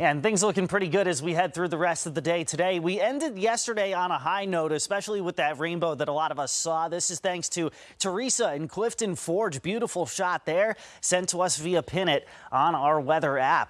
And things looking pretty good as we head through the rest of the day today. We ended yesterday on a high note, especially with that rainbow that a lot of us saw. This is thanks to Teresa and Clifton Forge. Beautiful shot there sent to us via Pinnit on our weather app.